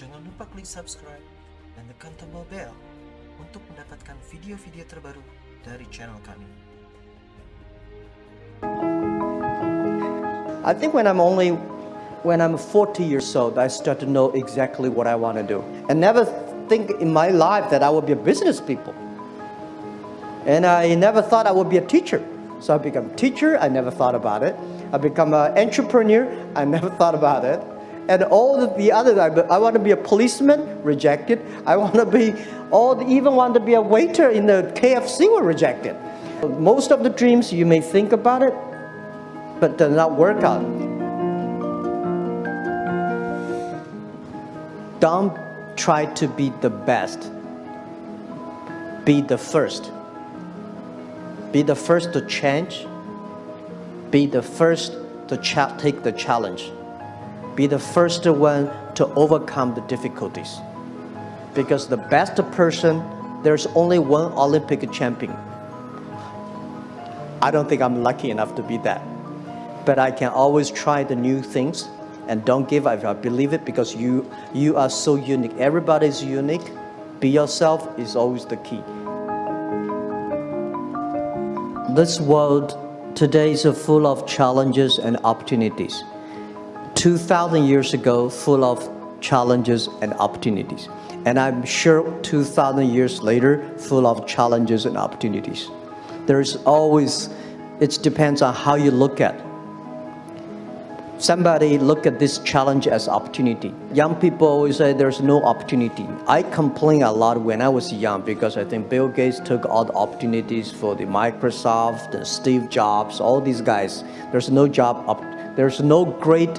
Jangan lupa klik subscribe dan tekan tombol bell untuk mendapatkan video-video terbaru dari channel kami. I think when I'm only when I'm 40 years old, I start to know exactly what I want to do. And never think in my life that I would be a business people. And I never thought I would be a teacher. So I become teacher, I never thought about it. I become an entrepreneur, I never thought about it. And all the other, I, I want to be a policeman, rejected. I want to be, all, even want to be a waiter in the KFC were rejected. Most of the dreams you may think about it, but does not work out. Don't try to be the best. Be the first. Be the first to change. Be the first to take the challenge. Be the first one to overcome the difficulties. Because the best person, there's only one Olympic champion. I don't think I'm lucky enough to be that. But I can always try the new things and don't give up. I believe it because you, you are so unique. Everybody is unique. Be yourself is always the key. This world today is full of challenges and opportunities. 2,000 years ago, full of challenges and opportunities. And I'm sure 2,000 years later, full of challenges and opportunities. There's always, it depends on how you look at somebody look at this challenge as opportunity. Young people always say there's no opportunity. I complain a lot when I was young because I think Bill Gates took all the opportunities for the Microsoft and Steve Jobs, all these guys. There's no job, up, there's no great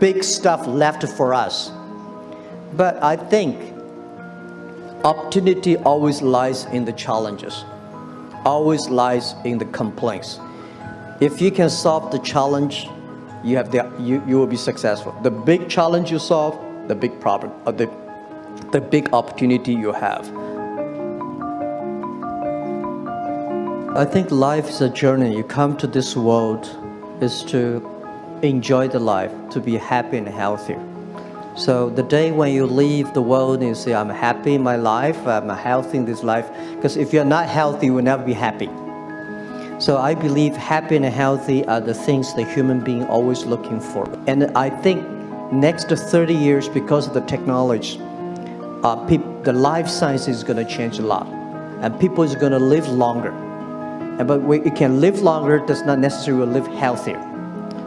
big stuff left for us. But I think opportunity always lies in the challenges, always lies in the complaints. If you can solve the challenge, you have the you, you will be successful the big challenge you solve the big problem uh, the the big opportunity you have I think life is a journey you come to this world is to enjoy the life to be happy and healthy so the day when you leave the world and you say I'm happy in my life I'm healthy in this life because if you're not healthy you will never be happy so I believe happy and healthy are the things the human being always looking for. And I think next 30 years, because of the technology, uh, the life science is going to change a lot. And people is going to live longer. And, but we, can live longer does not necessarily live healthier.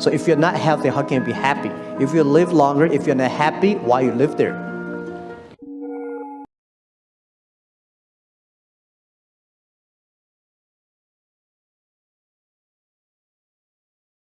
So if you're not healthy, how can you be happy? If you live longer, if you're not happy, why you live there?